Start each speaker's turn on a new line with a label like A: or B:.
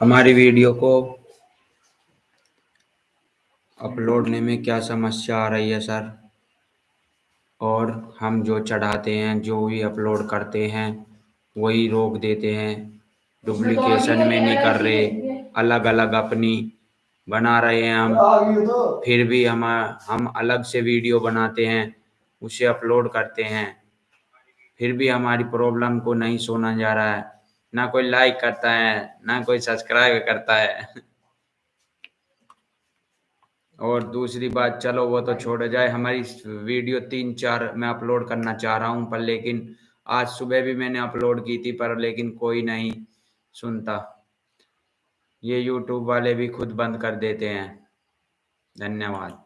A: हमारी वीडियो को अपलोड अपलोडने में क्या समस्या आ रही है, सर? और हम जो चढ़ाते हैं, जो भी अपलोड करते हैं, वही रोक देते हैं। डुप्लीकेशन में नहीं कर रहे अलग अलग अपनी बना रहे हैं हम। फिर भी हम हम अलग से वीडियो बनाते हैं, उसे अपलोड करते हैं। फिर भी हमारी प्रॉब्लम को नहीं सुना जा रहा है। ना कोई लाइक करता है ना कोई सब्सक्राइब करता है। और दूसरी बात चलो वो तो छोड़ जाए हमारी वीडियो तीन चार मैं अपलोड करना चाह रहा हूँ पर लेकिन आज सुबह भी मैंने अपलोड की थी पर लेकिन कोई नहीं सुनता। ये यूट्यूब वाले भी खुद बंद कर देते हैं। धन्यवाद।